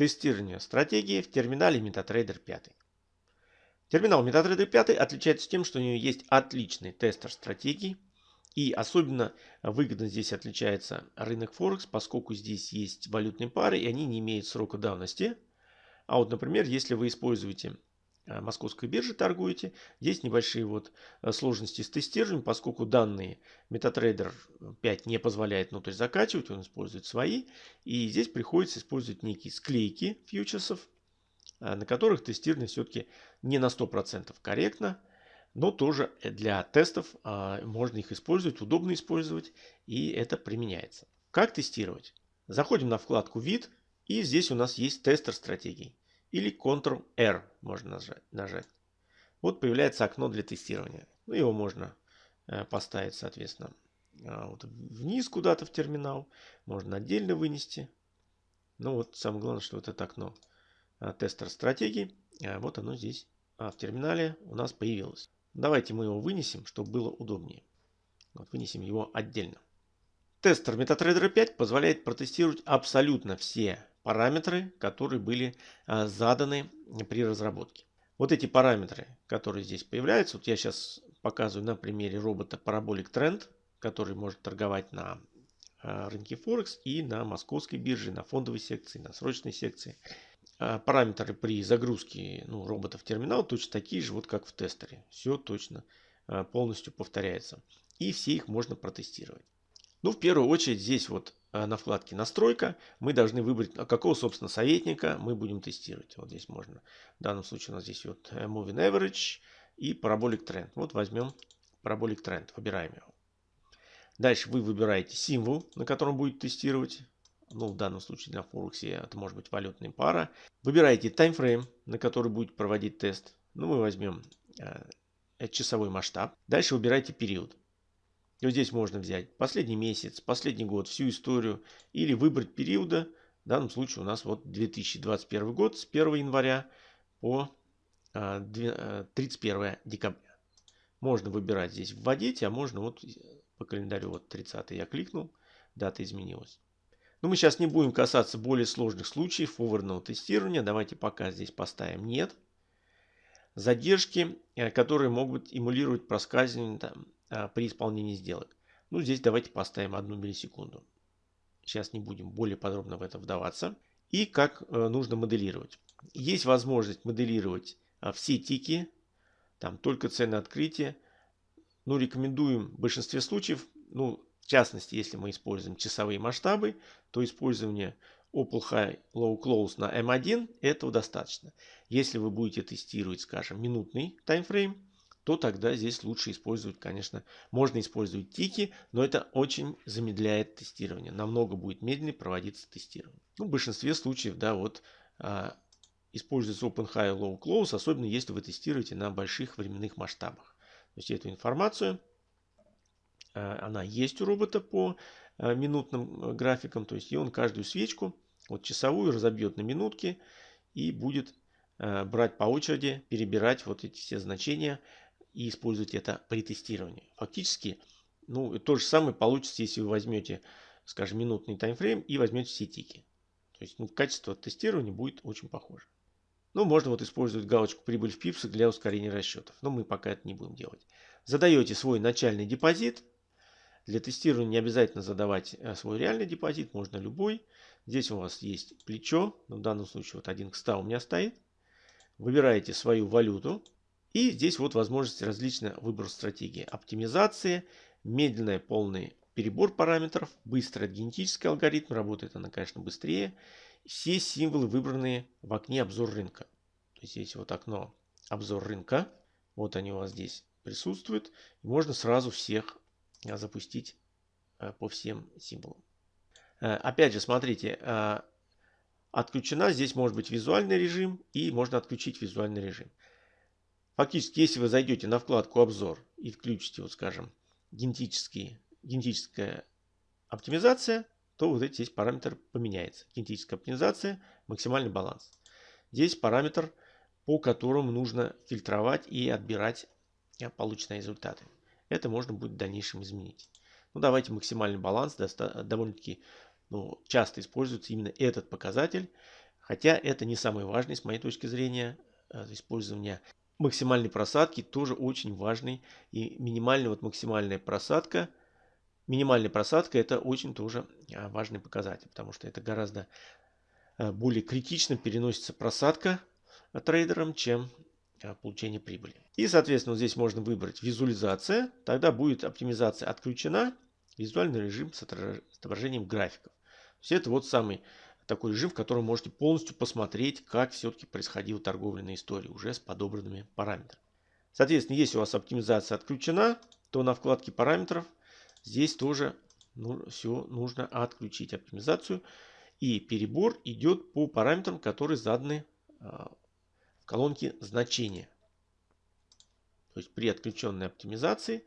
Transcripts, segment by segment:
Тестирование стратегии в терминале MetaTrader 5. Терминал MetaTrader 5 отличается тем, что у него есть отличный тестер стратегий. И особенно выгодно здесь отличается рынок Форекс, поскольку здесь есть валютные пары и они не имеют срока давности. А вот, например, если вы используете московской бирже торгуете. Здесь небольшие вот э, сложности с тестированием, поскольку данные MetaTrader 5 не позволяет внутрь закачивать, он использует свои. И здесь приходится использовать некие склейки фьючерсов, э, на которых тестирование все-таки не на 100% корректно, но тоже для тестов можно их использовать, удобно использовать, и это применяется. Как тестировать? Заходим на вкладку «Вид», и здесь у нас есть тестер стратегий или Ctrl-R можно нажать. Вот появляется окно для тестирования. Ну, его можно э, поставить, соответственно, э, вот вниз куда-то в терминал. Можно отдельно вынести. Ну вот самое главное, что вот это окно э, тестер стратегий. Вот оно здесь в терминале у нас появилось. Давайте мы его вынесем, чтобы было удобнее. Вот вынесем его отдельно. Тестер MetaTrader 5 позволяет протестировать абсолютно все параметры, которые были а, заданы при разработке. Вот эти параметры, которые здесь появляются, вот я сейчас показываю на примере робота Parabolic Trend, который может торговать на а, рынке Форекс и на московской бирже, на фондовой секции, на срочной секции. А, параметры при загрузке ну, робота в терминал точно такие же, вот как в тестере. Все точно полностью повторяется. И все их можно протестировать. Ну, в первую очередь, здесь вот на вкладке «Настройка» мы должны выбрать, а какого, собственно, советника мы будем тестировать. Вот здесь можно. В данном случае у нас здесь вот э, Moving Average и Parabolic Trend. Вот возьмем Parabolic Trend, выбираем его. Дальше вы выбираете символ, на котором будет тестировать. Ну, в данном случае для Forex это может быть валютная пара. Выбираете таймфрейм, на который будет проводить тест. Ну, мы возьмем э, часовой масштаб. Дальше выбирайте период. И вот здесь можно взять последний месяц, последний год, всю историю или выбрать периода. В данном случае у нас вот 2021 год с 1 января по 31 а, а, декабря. Можно выбирать здесь вводить, а можно вот по календарю вот 30 я кликнул, дата изменилась. Но мы сейчас не будем касаться более сложных случаев форвардного тестирования. Давайте пока здесь поставим нет. Задержки, э, которые могут эмулировать проскальзывание там, при исполнении сделок. Ну, здесь давайте поставим одну миллисекунду. Сейчас не будем более подробно в это вдаваться. И как э, нужно моделировать. Есть возможность моделировать а, все тики, там только цены открытия. Ну, рекомендуем в большинстве случаев, ну, в частности, если мы используем часовые масштабы, то использование Opal High Low Close на M1 этого достаточно. Если вы будете тестировать, скажем, минутный таймфрейм, то тогда здесь лучше использовать, конечно, можно использовать тики, но это очень замедляет тестирование. Намного будет медленнее проводиться тестирование. Ну, в большинстве случаев, да, вот а, используется Open High Low Close, особенно если вы тестируете на больших временных масштабах. То есть эту информацию, а, она есть у робота по а, минутным а, графикам, то есть и он каждую свечку, вот часовую разобьет на минутки и будет а, брать по очереди, перебирать вот эти все значения и использовать это при тестировании. Фактически, ну, то же самое получится, если вы возьмете, скажем, минутный таймфрейм и возьмете все тики. То есть ну, качество тестирования будет очень похоже. Ну, можно вот использовать галочку «Прибыль в пипсах» для ускорения расчетов. Но мы пока это не будем делать. Задаете свой начальный депозит. Для тестирования не обязательно задавать э, свой реальный депозит, можно любой. Здесь у вас есть плечо. В данном случае вот 1 к 100 у меня стоит. Выбираете свою валюту. И здесь вот возможности различные выбор стратегии. Оптимизация, медленный полный перебор параметров, быстрый генетический алгоритм, работает она, конечно, быстрее. Все символы выбранные в окне обзор рынка. То есть здесь вот окно обзор рынка. Вот они у вас здесь присутствуют. Можно сразу всех а, запустить а, по всем символам. А, опять же, смотрите, отключена здесь может быть визуальный режим и можно отключить визуальный режим. Фактически, если вы зайдете на вкладку «Обзор» и включите, вот скажем, генетические, генетическая оптимизация, то вот здесь параметр поменяется. Генетическая оптимизация, максимальный баланс. Здесь параметр, по которому нужно фильтровать и отбирать полученные результаты. Это можно будет в дальнейшем изменить. Ну, давайте максимальный баланс. Довольно-таки ну, часто используется именно этот показатель. Хотя это не самое важное с моей точки зрения использования максимальной просадки тоже очень важный. И минимальная, вот максимальная просадка, минимальная просадка это очень тоже а, важный показатель, потому что это гораздо а, более критично переносится просадка трейдером, чем а, получение прибыли. И, соответственно, здесь можно выбрать визуализация. Тогда будет оптимизация отключена, визуальный режим с отображением графиков. Все это вот самый такой режим, в котором можете полностью посмотреть, как все-таки происходила торговля на истории уже с подобранными параметрами. Соответственно, если у вас оптимизация отключена, то на вкладке параметров здесь тоже ну, все нужно отключить оптимизацию. И перебор идет по параметрам, которые заданы э, в колонке значения. То есть при отключенной оптимизации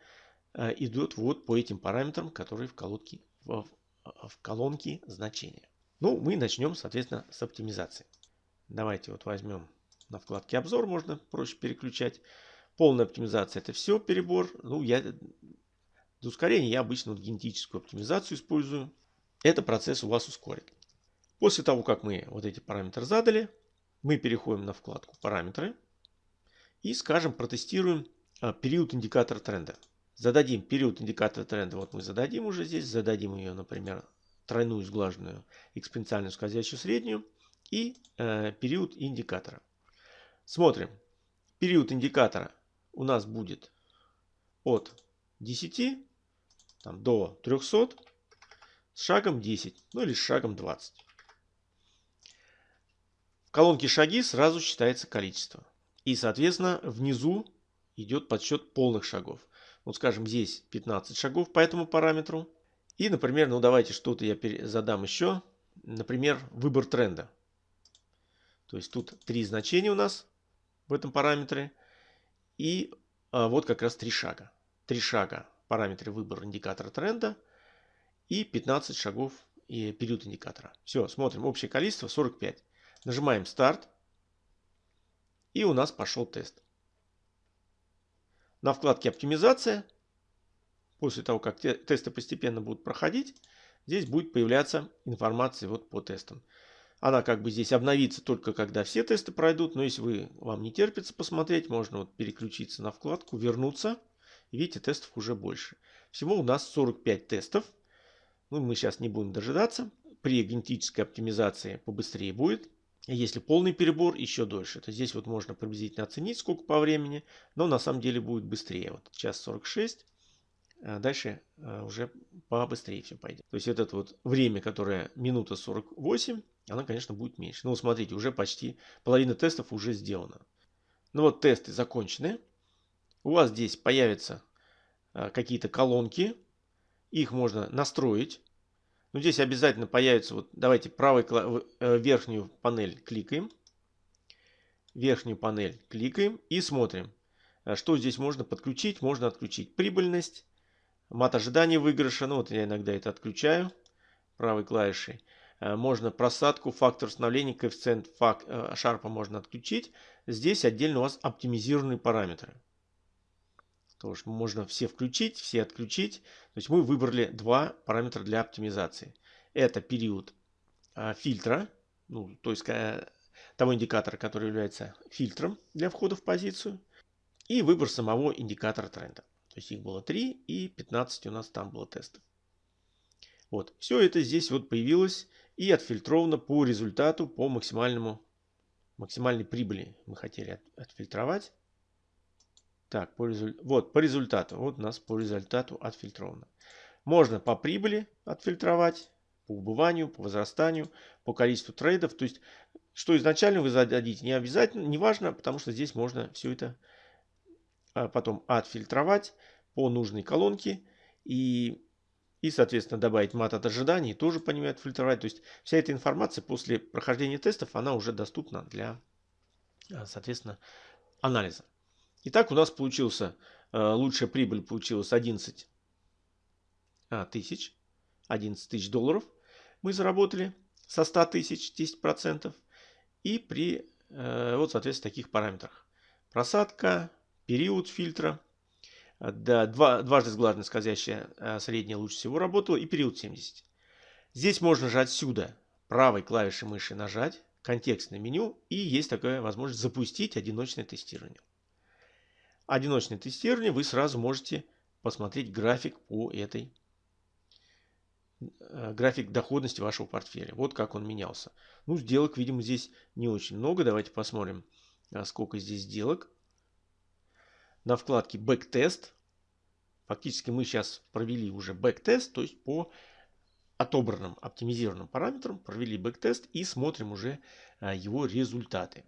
э, идет вот по этим параметрам, которые в колонке, в, в колонке значения. Ну, мы начнем, соответственно, с оптимизации. Давайте вот возьмем на вкладке обзор, можно проще переключать. Полная оптимизация это все перебор. Ну, я для ускорения я обычно вот генетическую оптимизацию использую. Это процесс у вас ускорит. После того, как мы вот эти параметры задали, мы переходим на вкладку параметры и, скажем, протестируем а, период индикатора тренда. Зададим период индикатора тренда, вот мы зададим уже здесь, зададим ее, например, тройную сглаженную экспоненциальную скользящую среднюю и э, период индикатора. Смотрим. Период индикатора у нас будет от 10 там, до 300 с шагом 10, ну или с шагом 20. В колонке шаги сразу считается количество. И, соответственно, внизу идет подсчет полных шагов. Вот, скажем, здесь 15 шагов по этому параметру. И, например, ну давайте что-то я задам еще. Например, выбор тренда. То есть тут три значения у нас в этом параметре. И а, вот как раз три шага. Три шага параметры выбор индикатора тренда. И 15 шагов и период индикатора. Все, смотрим. Общее количество 45. Нажимаем старт. И у нас пошел тест. На вкладке оптимизация после того, как те, тесты постепенно будут проходить, здесь будет появляться информация вот по тестам. Она как бы здесь обновится только когда все тесты пройдут, но если вы, вам не терпится посмотреть, можно вот переключиться на вкладку, вернуться. видите, тестов уже больше. Всего у нас 45 тестов. Ну, мы сейчас не будем дожидаться. При генетической оптимизации побыстрее будет. Если полный перебор, еще дольше. То здесь вот можно приблизительно оценить, сколько по времени, но на самом деле будет быстрее. Вот час 46. А дальше а, уже побыстрее все пойдет. То есть это вот время, которое минута 48, она, конечно, будет меньше. Ну, смотрите, уже почти половина тестов уже сделана. Ну вот тесты закончены. У вас здесь появятся а, какие-то колонки. Их можно настроить. Но здесь обязательно появится, вот давайте правой э, верхнюю панель кликаем. Верхнюю панель кликаем и смотрим, что здесь можно подключить. Можно отключить прибыльность Мат ожидания выигрыша. Ну вот я иногда это отключаю правой клавишей. Э, можно просадку, фактор установления, коэффициент фак, э, шарпа можно отключить. Здесь отдельно у вас оптимизированные параметры. Тоже можно все включить, все отключить. То есть мы выбрали два параметра для оптимизации. Это период э, фильтра, ну, то есть того индикатора, который является фильтром для входа в позицию. И выбор самого индикатора тренда. То есть их было 3 и 15 у нас там было тестов. Вот. Все это здесь вот появилось и отфильтровано по результату, по максимальному, максимальной прибыли мы хотели от, отфильтровать. Так, по резуль... вот по результату. Вот у нас по результату отфильтровано. Можно по прибыли отфильтровать, по убыванию, по возрастанию, по количеству трейдов. То есть, что изначально вы зададите, не обязательно, не важно, потому что здесь можно все это а потом отфильтровать по нужной колонке и, и соответственно, добавить мат от ожиданий, тоже по нему отфильтровать. То есть вся эта информация после прохождения тестов, она уже доступна для, а, соответственно, анализа. Итак, у нас получился, а, лучшая прибыль получилась 11 тысяч, 11 тысяч долларов мы заработали со 100 тысяч 10% и при, вот, соответственно, таких параметрах. Просадка, период фильтра. Да, два, дважды сглаженная скользящая э, средняя лучше всего работала и период 70. Здесь можно же отсюда правой клавишей мыши нажать контекстное меню и есть такая возможность запустить одиночное тестирование. Одиночное тестирование вы сразу можете посмотреть график по этой э, график доходности вашего портфеля. Вот как он менялся. Ну, сделок, видимо, здесь не очень много. Давайте посмотрим, э, сколько здесь сделок. На вкладке Backtest. Фактически мы сейчас провели уже backtest, то есть по отобранным оптимизированным параметрам провели backtest и смотрим уже э, его результаты.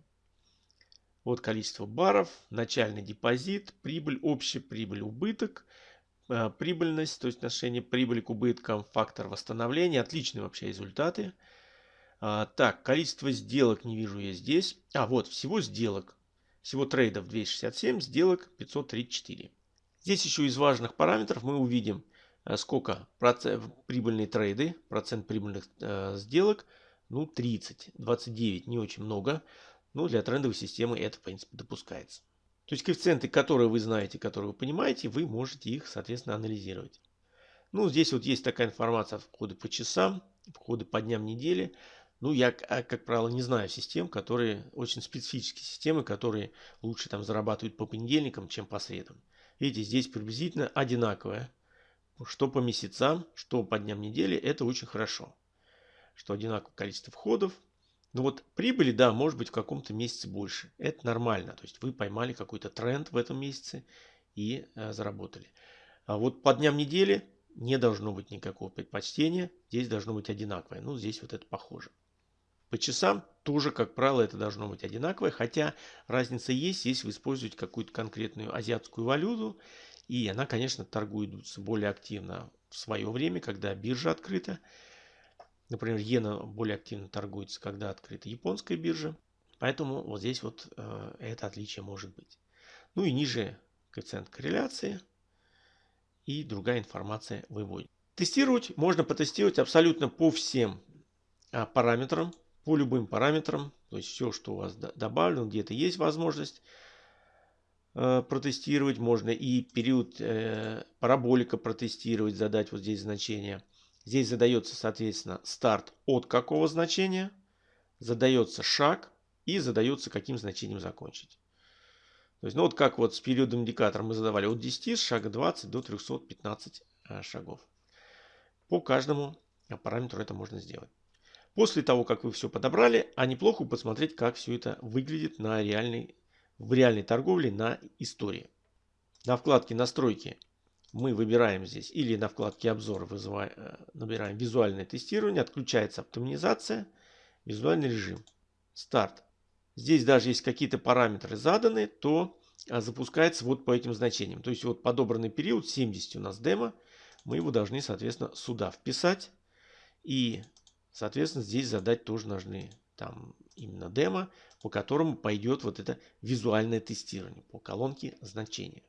Вот количество баров, начальный депозит, прибыль, общая прибыль, убыток, э, прибыльность, то есть отношение прибыли к убыткам, фактор восстановления. Отличные вообще результаты. А, так, количество сделок не вижу я здесь. А, вот, всего сделок. Всего трейдов 267, сделок 534. Здесь еще из важных параметров мы увидим, э, сколько процент, прибыльные трейды, процент прибыльных э, сделок. Ну, 30, 29, не очень много. Ну, для трендовой системы это, в принципе, допускается. То есть коэффициенты, которые вы знаете, которые вы понимаете, вы можете их, соответственно, анализировать. Ну, здесь вот есть такая информация входы по часам, входы по дням недели. Ну, я, а, как правило, не знаю систем, которые очень специфические системы, которые лучше там зарабатывают по понедельникам, чем по средам. Видите, здесь приблизительно одинаковое. Что по месяцам, что по дням недели, это очень хорошо. Что одинаковое количество входов, ну вот прибыли, да, может быть в каком-то месяце больше. Это нормально. То есть вы поймали какой-то тренд в этом месяце и э, заработали. А вот по дням недели не должно быть никакого предпочтения. Здесь должно быть одинаковое. Ну, здесь вот это похоже. По часам тоже, как правило, это должно быть одинаковое. Хотя разница есть, если вы используете какую-то конкретную азиатскую валюту. И она, конечно, торгуется более активно в свое время, когда биржа открыта. Например, иена более активно торгуется, когда открыта японская биржа. Поэтому вот здесь вот э, это отличие может быть. Ну и ниже коэффициент корреляции и другая информация выводит. Тестировать можно потестировать абсолютно по всем а, параметрам, по любым параметрам. То есть все, что у вас добавлено, где-то есть возможность э, протестировать. Можно и период э, параболика протестировать, задать вот здесь значение – Здесь задается, соответственно, старт от какого значения, задается шаг и задается каким значением закончить. То есть, ну вот как вот с периодом индикатора мы задавали от 10 с шага 20 до 315 э, шагов. По каждому параметру это можно сделать. После того, как вы все подобрали, а неплохо посмотреть, как все это выглядит на реальной, в реальной торговле на истории. На вкладке настройки мы выбираем здесь или на вкладке обзор вызываем, э, набираем визуальное тестирование, отключается оптимизация, визуальный режим, старт. Здесь даже есть какие-то параметры заданы, то а, запускается вот по этим значениям. То есть вот подобранный период 70 у нас демо, мы его должны, соответственно, сюда вписать. И, соответственно, здесь задать тоже нужны там именно демо, по которому пойдет вот это визуальное тестирование по колонке значения.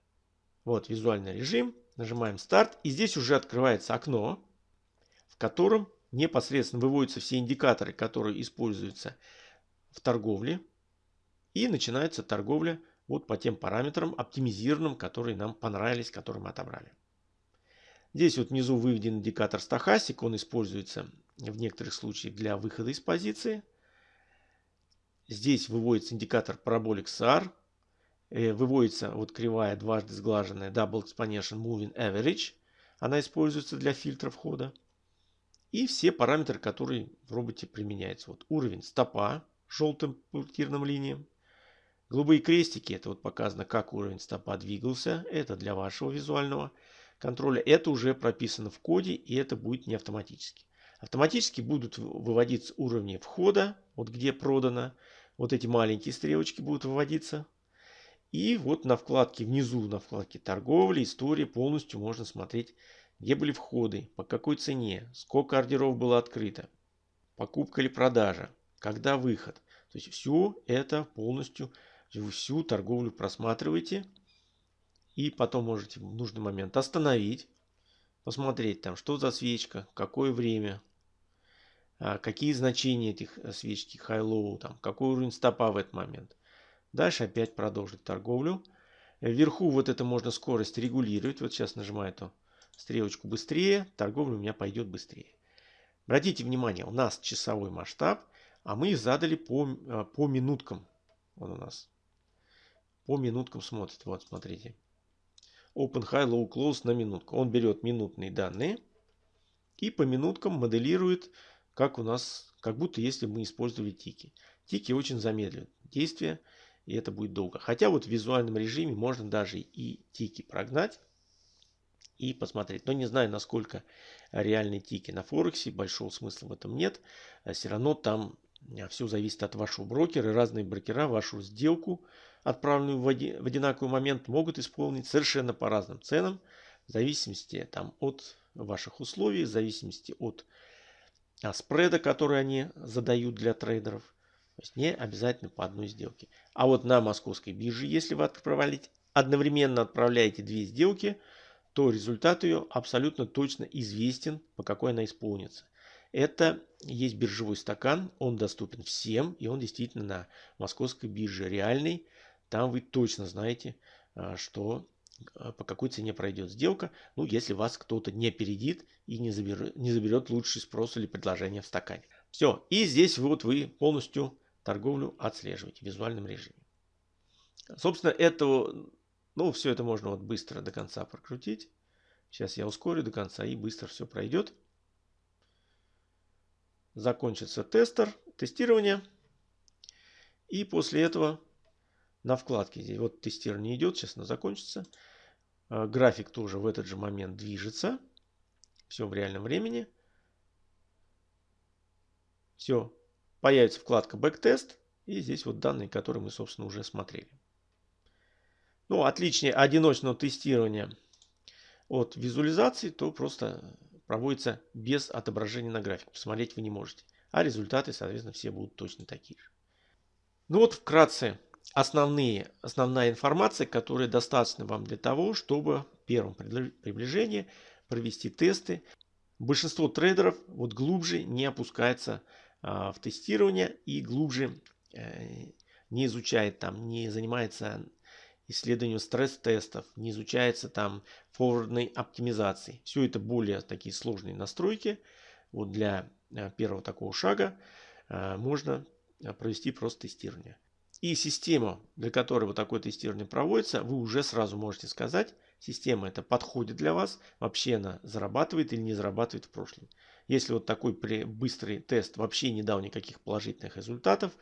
Вот визуальный режим. Нажимаем старт. И здесь уже открывается окно, в котором непосредственно выводятся все индикаторы, которые используются в торговле. И начинается торговля вот по тем параметрам оптимизированным, которые нам понравились, которые мы отобрали. Здесь вот внизу выведен индикатор стахастик. Он используется в некоторых случаях для выхода из позиции. Здесь выводится индикатор Parabolic SAR. Э, выводится вот кривая дважды сглаженная Double Exponential Moving Average. Она используется для фильтра входа. И все параметры, которые в роботе применяются. Вот уровень стопа желтым пунктирным линиям. Голубые крестики, это вот показано, как уровень стопа двигался. Это для вашего визуального контроля. Это уже прописано в коде, и это будет не автоматически. Автоматически будут выводиться уровни входа, вот где продано. Вот эти маленькие стрелочки будут выводиться и вот на вкладке внизу, на вкладке торговли, история полностью можно смотреть, где были входы, по какой цене, сколько ордеров было открыто, покупка или продажа, когда выход. То есть все это полностью, всю торговлю просматриваете. И потом можете в нужный момент остановить, посмотреть там, что за свечка, какое время, а, какие значения этих э, свечки, high-low, там, какой уровень стопа в этот момент. Дальше опять продолжить торговлю. Вверху вот это можно скорость регулировать. Вот сейчас нажимаю эту стрелочку быстрее. Торговля у меня пойдет быстрее. Обратите внимание, у нас часовой масштаб. А мы задали по, э, по минуткам. Вот у нас. По минуткам смотрит. Вот, смотрите. Open High Low Close на минутку. Он берет минутные данные и по минуткам моделирует, как у нас, как будто если мы использовали тики. Тики очень замедлят действие, и это будет долго. Хотя вот в визуальном режиме можно даже и тики прогнать и посмотреть. Но не знаю, насколько реальные тики на Форексе, большого смысла в этом нет. Все равно там а, все зависит от вашего брокера. Разные брокера вашу сделку, отправленную в одинаковый момент, могут исполнить совершенно по разным ценам. В зависимости там, от ваших условий, в зависимости от а, спреда, который они задают для трейдеров. То есть не обязательно по одной сделке. А вот на московской бирже, если вы отправляете, одновременно отправляете две сделки, то результат ее абсолютно точно известен, по какой она исполнится. Это есть биржевой стакан, он доступен всем, и он действительно на московской бирже реальный. Там вы точно знаете, а, что а, по какой цене пройдет сделка, ну, если вас кто-то не опередит и не заберет, не заберет лучший спрос или предложение в стакане. Все, и здесь вот вы полностью торговлю отслеживаете в визуальном режиме. Собственно, это, ну, все это можно вот быстро до конца прокрутить. Сейчас я ускорю до конца и быстро все пройдет. Закончится тестер, тестирование. И после этого на вкладке здесь вот тестирование идет, сейчас оно закончится. А, график тоже в этот же момент движется. Все в реальном времени. Все. Появится вкладка Backtest. И здесь вот данные, которые мы, собственно, уже смотрели. Ну, отличие одиночного тестирования от визуализации, то просто проводится без отображения на графике. Посмотреть вы не можете. А результаты, соответственно, все будут точно такие же. Ну вот вкратце основные, основная информация, которая достаточна вам для того, чтобы в первом приближении провести тесты. Большинство трейдеров вот глубже не опускается а, в тестирование и глубже э, не изучает там, не занимается исследованием стресс-тестов, не изучается там форвардной оптимизации. Все это более такие сложные настройки. Вот для э, первого такого шага э, можно провести просто тестирование. И система, для которой вот такое тестирование проводится, вы уже сразу можете сказать, система это подходит для вас, вообще она зарабатывает или не зарабатывает в прошлом. Если вот такой быстрый тест вообще не дал никаких положительных результатов,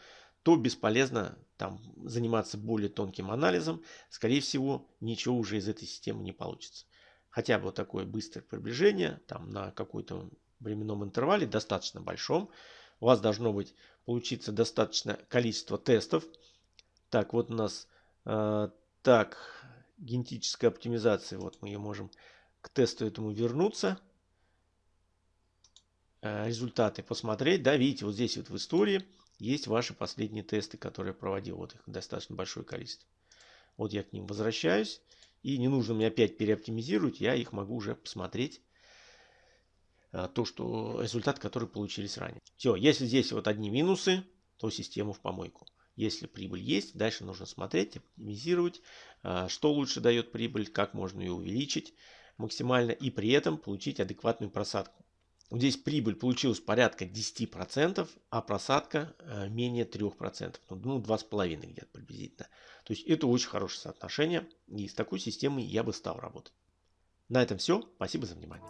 то бесполезно там заниматься более тонким анализом. Скорее всего, ничего уже из этой системы не получится. Хотя бы вот такое быстрое приближение там на какой-то временном интервале, достаточно большом, у вас должно быть получиться достаточно количество тестов. Так, вот у нас э, так, генетическая оптимизация. Вот мы ее можем к тесту этому вернуться. Э, результаты посмотреть. Да, видите, вот здесь вот в истории есть ваши последние тесты, которые я проводил. Вот их достаточно большое количество. Вот я к ним возвращаюсь. И не нужно мне опять переоптимизировать. Я их могу уже посмотреть то, что результат, который получились ранее. Все, если здесь вот одни минусы, то систему в помойку. Если прибыль есть, дальше нужно смотреть, оптимизировать, э, что лучше дает прибыль, как можно ее увеличить максимально и при этом получить адекватную просадку. Здесь прибыль получилась порядка 10%, а просадка э, менее 3%. Ну, 2,5 где-то приблизительно. То есть это очень хорошее соотношение. И с такой системой я бы стал работать. На этом все. Спасибо за внимание.